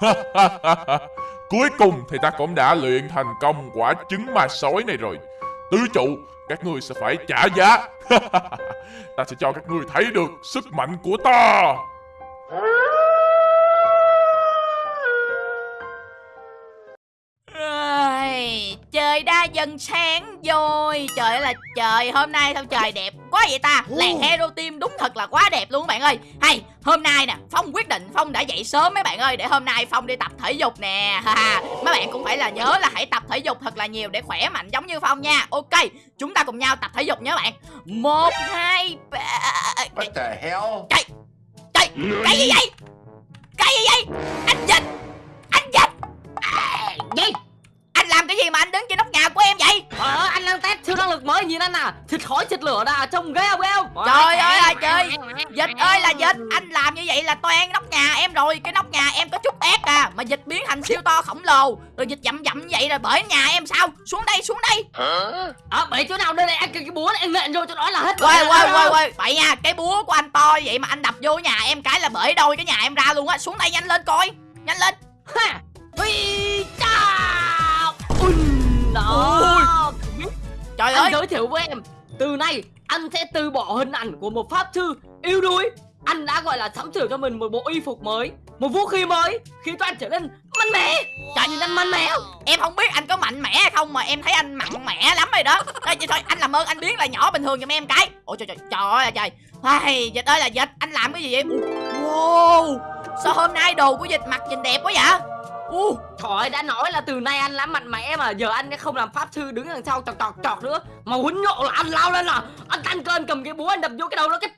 Cuối cùng thì ta cũng đã luyện thành công quả trứng ma sói này rồi. Tứ trụ Các ngươi sẽ phải trả giá. Ta sẽ cho các ngươi thấy được sức mạnh của ta. Ơi, Trời đã dần sáng rồi. Trời ơi là trời Hôm nay sao trời đẹp quá vậy ta? Làng Hero Team đúng thật là quá đẹp luôn các bạn ơi. Hay hôm nay nè Phong quyết định Phong đã dậy sớm mấy bạn ơi Để hôm nay Phong đi tập thể dục nè. Mấy bạn cũng phải là nhớ là hãy tập thể dục thật là nhiều Để khỏe mạnh giống như Phong nha. Ok Chúng ta cùng nhau tập thể dục nhé bạn. Một hai ba. What the hell? Trời Trời Cái gì vậy? Cái gì vậy? Anh dịch Anh dịch à, Gì cái gì mà anh đứng trên nóc nhà của em vậy? Ờ, anh đang test siêu năng lực mới nhìn anh à. Thịt khói thịt lửa đã trông ghê không ghê không? Trời ơi là trời. Dịch ơi là dịch. Anh làm như vậy là toan nóc nhà em rồi. Cái nóc nhà em có chút ép à. Mà dịch biến thành siêu to khổng lồ. Rồi dịch dậm dậm vậy rồi bởi nhà em sao? Xuống đây xuống đây. Ờ, bể chỗ nào đây này? Anh cái, cái búa này anh nện vô cho nó là hết Quay quay quay quay Vậy nha cái búa của anh to vậy mà anh đập vô nhà em cái là bể đôi cái nhà em ra luôn á. Xuống đây nhanh lên coi. Nhanh lên. Ha! Ui, cha Trời Anh ơi! giới thiệu với em Từ nay anh sẽ từ bỏ hình ảnh của một pháp sư yêu đuối. Anh đã gọi là sắm sửa cho mình một bộ y phục mới Một vũ khí mới Khiến cho anh trở nên mạnh mẽ. Trời nhìn anh mạnh mẽ không? Em không biết anh có mạnh mẽ hay không mà em thấy anh mạnh mẽ lắm rồi đó. Thôi, vậy thôi anh làm ơn anh biến là nhỏ bình thường giùm em cái. Ôi trời trời trời trời. Ai, Dịch ơi là dịch anh làm cái gì vậy? Wow Sao hôm nay đồ của dịch mặc nhìn đẹp quá vậy Uh, Trời ơi, đã nói là từ nay anh đã mạnh mẽ mà giờ anh không làm pháp sư đứng đằng sau chọc chọc chọc nữa. Mà quýnh nhộ là anh lao lên là anh tăng cơn cầm cái búa anh đập vô cái đầu nó cái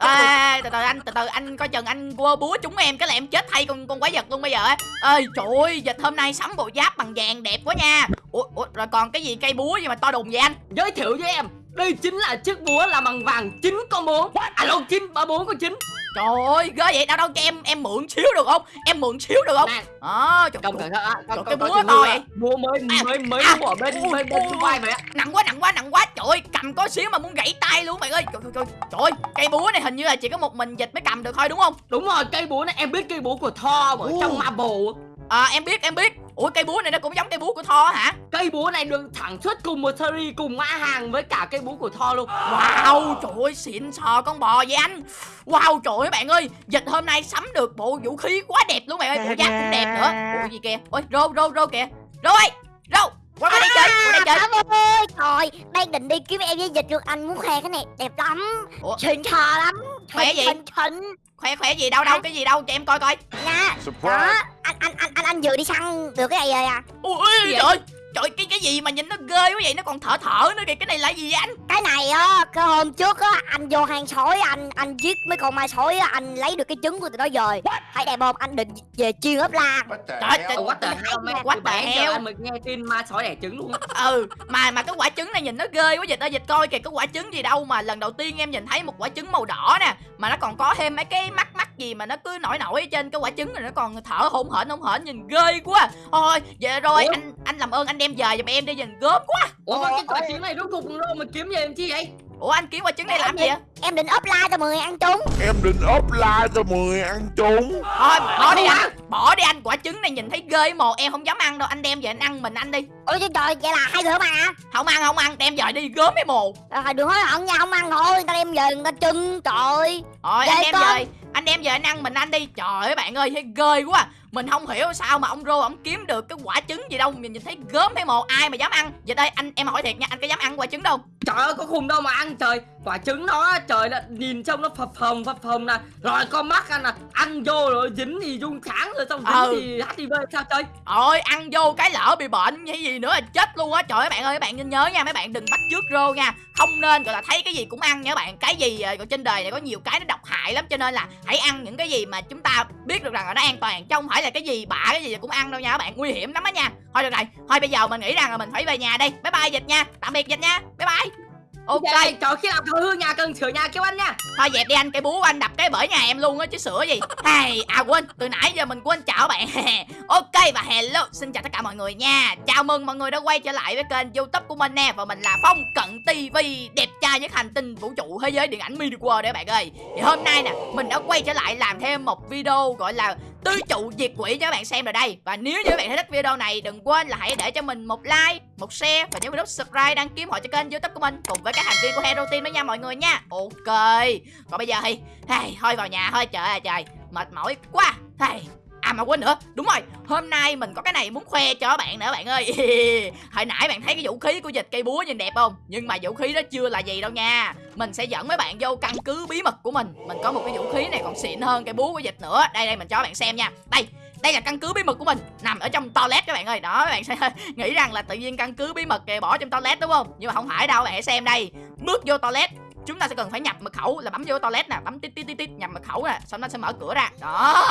à, từ từ anh từ từ anh coi chừng anh quơ búa trúng em cái là em chết thay con con quái vật luôn bây giờ ơi trời ơi dịch hôm nay sắm bộ giáp bằng vàng đẹp quá nha. Ủa, ủa rồi còn cái gì cây búa gì mà to đùng vậy anh? Giới thiệu với em đây chính là chiếc búa là bằng vàng 9 con 4 À lộn 9, 34 con 9 trời ơi ghê vậy đâu đâu cho em em mượn xíu được không? Em mượn xíu được không? Nè, à, trời, Công Trời, con- cái búa to vậy? Búa mới À, mới mới à, mua ở bên bên bên vai nặng quá nặng quá nặng quá. Trời ơi cầm có xíu mà muốn gãy tay luôn bạn ơi. Trời trời trời trời ơi, cây búa này hình như là chỉ có một mình dịch mới cầm được thôi đúng không? Đúng rồi, cây búa này em biết cây búa của Thor ở trong Marvel à em biết em biết. Ủa cây búa này nó cũng giống cây búa của Thor hả? Cây búa này được sản xuất cùng một series cùng mã hàng với cả cây búa của Thor luôn. Wow, trời ơi, xịn sò con bò vậy anh. Wow, trời ơi bạn ơi. Dịch hôm nay sắm được bộ vũ khí quá đẹp luôn bạn ơi. Bộ giáp cũng đẹp nữa. Ủa gì kìa? Ôi, rô, rô, rô kìa. Rô ơi, rô Qua đây chơi, qua đây chơi. Cảm ơi Trời Đang định đi kiếm em với dịch được Anh muốn khoe cái này đẹp lắm. Ủa? Xịn sò lắm Khoe gì? Xịn Khỏe khỏe gì? Đâu đâu, cái gì đâu, cho em coi coi. Nha. Đó anh, anh, anh, anh, anh vừa đi săn được cái này rồi à? Ui, trời. ơi Trời cái cái gì mà nhìn nó ghê quá vậy? Nó còn thở thở nữa kìa. Cái này là gì vậy anh? Cái này á Cái hôm trước á Anh vô hang sói Anh anh giết mấy con ma sói á Anh lấy được cái trứng của tụi nó về Thấy đẹp không Anh định về chiên ốp la. Trời, Từ the bé giờ hell? anh mới nghe tin ma sói đẻ trứng luôn á. Ừ mà mà cái quả trứng này nhìn nó ghê quá dịch ơi dịch coi kìa. Cái quả trứng gì đâu mà lần đầu tiên em nhìn thấy một quả trứng màu đỏ nè mà nó còn có thêm mấy cái mắt mắt gì mà nó cứ nổi nổi ở trên. Cái quả trứng này nó còn thở hổn hển hổn hển nhìn ghê quá. Thôi vậy rồi Ủa? anh anh làm ơn anh đem về giùm em đi nhìn gớm quá. Ủa mà cái quả trứng này rốt cuộc đâu mà kiếm về làm chi vậy? Ủa anh kiếm quả trứng này làm gì vậy? Em định ốp la cho mọi người ăn chung Em định offline cho mọi người ăn chung thôi bỏ đi anh bỏ đi anh quả trứng này nhìn thấy ghê mồ em không dám ăn đâu anh đem về anh ăn mình ăn đi. Ôi trời trời Vậy là hai đứa mà không ăn không ăn đem về đi gớm cái mồ. À, Đừng hối hận nha Không ăn thôi Người ta đem về người ta trưng Trời Rồi anh đem về Anh đem về anh ăn mình ăn đi. Trời ơi bạn ơi thấy ghê quá Mình không hiểu sao mà ông Rô ông kiếm được cái quả trứng gì đâu. Mình nhìn thấy gớm thấy một ai mà dám ăn? Vậy đây anh em hỏi thiệt nha Anh có dám ăn quả trứng đâu? Trời ơi có khùng đâu mà ăn. Trời Quả trứng nó trời là nhìn trông nó phập phồng phập phồng nè. Rồi con mắt anh nè Ăn vô rồi dính thì rung sáng rồi xong dính Ừ. thì HIV sao chơi Ôi ăn vô cái lỡ bị bệnh hay gì nữa là chết luôn á. Trời ơi bạn ơi các bạn nên nhớ nha Mấy bạn đừng bắt trước Rô nha. Không nên gọi là thấy cái gì cũng ăn nha các bạn. Cái gì ờ, trên đời này có nhiều cái nó độc hại lắm Cho nên là hãy ăn những cái gì mà chúng ta biết được rằng là nó an toàn Chứ không phải là cái gì bạ cái gì cũng ăn đâu nha các bạn Nguy hiểm lắm á nha. Thôi được rồi Thôi bây giờ mình nghĩ rằng là mình phải về nhà đây Bye bye dịch nha Tạm biệt dịch nha Bye bye. Ok. Dạ, Trời khi nào thằng hư nhà cần sửa nhà kêu anh nha. Thôi dẹp đi anh, cái búa của anh đập cái bởi nhà em luôn á chứ sửa gì. Hay, à quên, từ nãy giờ mình quên chào bạn. Ok và hello, xin chào tất cả mọi người nha. Chào mừng mọi người đã quay trở lại với kênh youtube của mình nè Và mình là Phong Cận TV Đẹp trai nhất hành tinh vũ trụ thế giới điện ảnh Midi World đấy bạn ơi. Thì hôm nay nè, mình đã quay trở lại làm thêm một video gọi là tứ trụ diệt quỷ cho các bạn xem rồi đây. Và nếu như các bạn thấy thích video này đừng quên là hãy để cho mình một like một share và nhớ nút subscribe đăng ký họ cho kênh youtube của mình cùng với các thành viên của hero team đó nha mọi người nha. Ok. Còn bây giờ thì hey, thôi vào nhà thôi. Trời ơi trời. Mệt mỏi quá. Hey. À mà quên nữa, đúng rồi, hôm nay mình có cái này muốn khoe cho bạn nữa bạn ơi. Hồi nãy bạn thấy cái vũ khí của dịch cây búa nhìn đẹp không? Nhưng mà vũ khí đó chưa là gì đâu nha. Mình sẽ dẫn mấy bạn vô căn cứ bí mật của mình. Mình có một cái vũ khí này còn xịn hơn cây búa của dịch nữa. Đây đây mình cho bạn xem nha. Đây, đây là căn cứ bí mật của mình. Nằm ở trong toilet các bạn ơi. Đó các bạn sẽ nghĩ rằng là tự nhiên căn cứ bí mật kìa bỏ trong toilet đúng không? Nhưng mà không phải đâu bạn hãy xem đây. Bước vô toilet chúng ta sẽ cần phải nhập mật khẩu là bấm vô toilet nè bấm tít tít tít tít nhập mật khẩu nè xong nó sẽ mở cửa ra. Đó.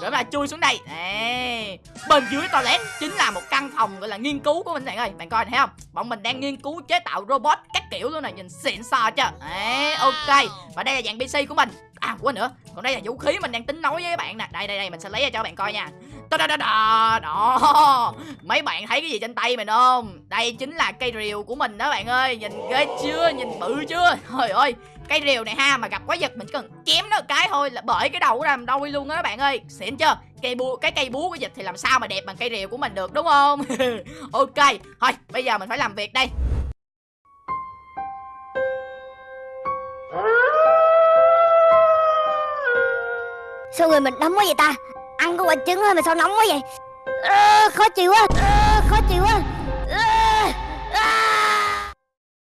Rồi là chui xuống đây. Đấy. bên dưới toilet chính là một căn phòng gọi là nghiên cứu của mình bạn ơi. Bạn coi thấy không? Bọn mình đang nghiên cứu chế tạo robot các kiểu luôn này nhìn xịn sò chưa? Đấy, ok. Và đây là dạng pc của mình à quên nữa. Còn đây là vũ khí mình đang tính nói với các bạn nè. Đây đây đây, mình sẽ lấy ra cho các bạn coi nha. Đó đó đó đó đó. Mấy bạn thấy cái gì trên tay mình không? Đây chính là cây rìu của mình đó bạn ơi. Nhìn ghê chưa? Nhìn bự chưa? Trời ơi. Cây rìu này ha, mà gặp quái vật mình chỉ cần chém nó một cái thôi là bởi cái đầu của làm đôi luôn đó bạn ơi. Xịn chưa? Cây búa cái cây búa của dịch thì làm sao mà đẹp bằng cây rìu của mình được, đúng không? Ok. Thôi, bây giờ mình phải làm việc đây. Sao người mình nóng quá vậy ta? Ăn có quả trứng thôi mà sao nóng quá vậy? À, Khó chịu quá à, Khó chịu quá. À, à.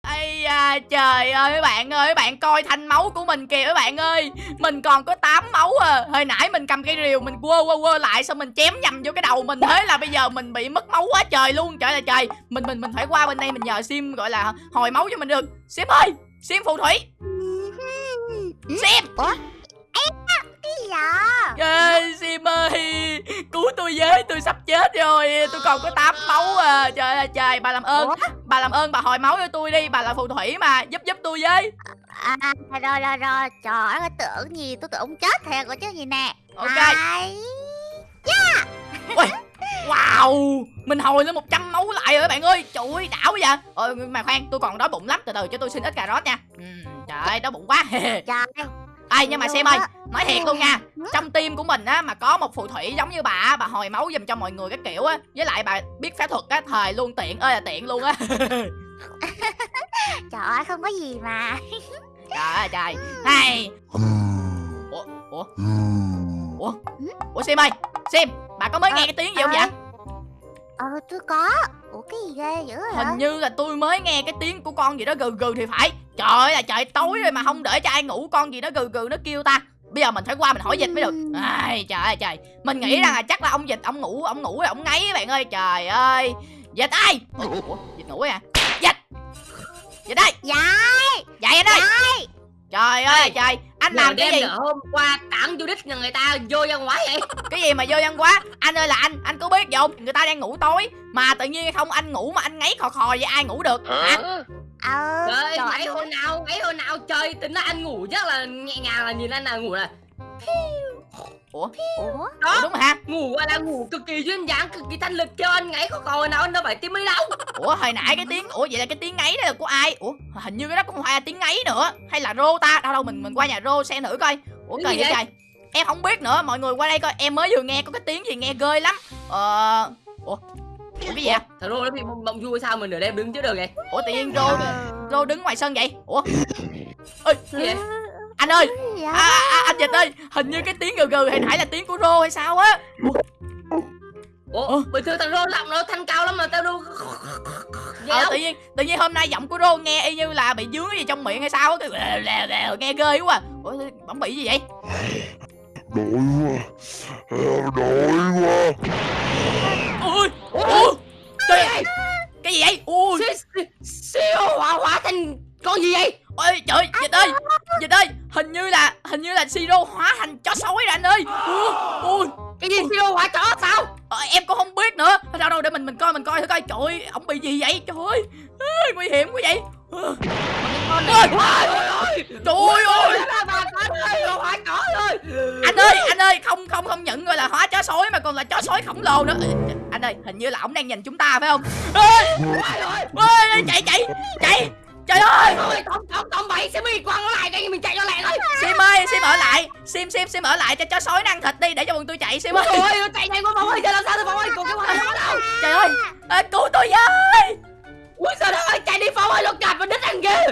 Ây da, trời ơi các bạn ơi, các bạn coi thanh máu của mình kìa các bạn ơi. Mình còn có 8 máu à. Hồi nãy mình cầm cây rìu mình quơ quơ quơ lại Xong mình chém nhầm vô cái đầu mình Thế là bây giờ mình bị mất máu quá trời luôn. Trời là trời. Mình mình mình phải qua bên đây mình nhờ Sim gọi là hồi máu cho mình được. Sim ơi, Sim phù thủy. Sim. Ủa tôi với tôi sắp chết rồi Tôi còn có 8 máu à. Trời ơi trời bà làm ơn? Bà làm ơn bà hồi máu cho tôi đi Bà là phù thủy mà giúp giúp tôi với. À, Rồi rồi rồi. Trời ơi tưởng gì tôi tưởng chết thiệt rồi chứ gì nè. Ok. Hai Ui, Wow Mình hồi lên 100 máu lại rồi bạn ơi. Trời ơi đảo vậy. Ờ mà khoan tôi còn đói bụng lắm Từ từ cho tôi xin ít cà rốt nha. Ừ, Trời ơi đói bụng quá. Trời Ê nhưng mà xem ơi Nói thiệt luôn nha. Trong team của mình á Mà có một phù thủy giống như bà Bà hồi máu giùm cho mọi người cái kiểu á. Với lại bà biết phép thuật á Thời luôn tiện ơi là tiện luôn á. Trời ơi không có gì mà. Trời ơi trời. Này. Ủa Ủa? Ủa? Ủa Sim ơi. Sim Bà có mới nghe cái tiếng gì không vậy? Ờ tôi có Ủa cái gì ghê dữ hả Hình như là tôi mới nghe cái tiếng của con gì đó gừ gừ thì phải. Trời ơi là trời tối rồi mà không để cho ai ngủ Con gì đó gừ gừ nó kêu ta. Bây giờ mình phải qua mình hỏi dịch mới được. Ai, Trời ơi trời. Mình nghĩ rằng là chắc là ông dịch ông ngủ Ông ngủ rồi ông ngáy các bạn ơi. Trời ơi. Dịch ơi. Ủa, dịch ngủ à? Dịch. Dịch ơi. Dạ. Dậy anh ơi Trời ơi trời. Anh làm cái gì? hôm qua tặng vô đích nhà người ta vô văn hóa vậy? Cái gì mà vô văn quá Anh ơi là anh Anh có biết không? Người ta đang ngủ tối Mà tự nhiên không anh ngủ mà anh ngáy khò khò vậy ai ngủ được? Hả? Ờ trời ngáy hồi nào ngáy hồi nào chơi tính là anh ngủ chắc là nhẹ nhàng là nhìn anh nào ngủ là Ủa? Ủa Ủa? Đó. Đúng rồi ha ngủ gọi là ngủ cực kỳ duyên dáng cực kỳ thanh lịch cho anh ngáy khò khò nào anh đâu phải tim mấy đâu. Ủa hồi nãy cái tiếng Ủa vậy là cái tiếng ngáy đó là của ai? Ủa hình như cái đó cũng không phải là tiếng ngáy nữa. Hay là rô ta? Đâu đâu mình mình qua nhà rô xem thử coi. Ủa Cái gì trời Em không biết nữa mọi người qua đây coi. Em mới vừa nghe có cái tiếng gì nghe ghê lắm. Ờ Ủa Ủa cái gì vậy? Thằng rô nó bị mộng vui sao mà nửa đêm đứng chứ được vậy? Ủa tự nhiên rô Ờ. Rô đứng ngoài sân vậy? Ủa? Ê Cái gì vậy? Anh ơi à, vậy? à, Anh Dịch ơi Hình như cái tiếng gừ gừ hồi nãy là tiếng của rô hay sao á ủa Ủa? bình thường thằng rô giọng nó thanh cao lắm mà tao đâu Vậy Ờ đâu? tự nhiên Tự nhiên hôm nay giọng của rô nghe y như là bị dướng cái gì trong miệng hay sao á Nghe ghê quá à. Ủa bỗng bị gì vậy Đói quá đói mình coi thử coi Trời ơi Ông bị gì vậy Trời ơi Nguy hiểm quá vậy Ờ. Ôi, Trời ơi ơi chó rồi Anh ơi anh ơi Không không không nhận gọi là hóa chó sói Mà còn là chó sói khổng lồ nữa Anh ơi hình như là ông đang nhìn chúng ta phải không ê, chạy chạy chạy trời ơi tóm tóm tóm bậy sẽ bị quăng lại đây mình chạy ơi sim ở lại. Sim sim sim ở lại cho chó sói nó ăn thịt đi để cho bọn tôi chạy sim ơi ôi nó chạy nhanh quá bóng ơi giờ làm sao tôi bóng ơi còn cái quăng nó đâu trời ơi à, cứu tôi với. Ui đất ơi chạy đi phong ơi nó cạp vào đít ăn kìa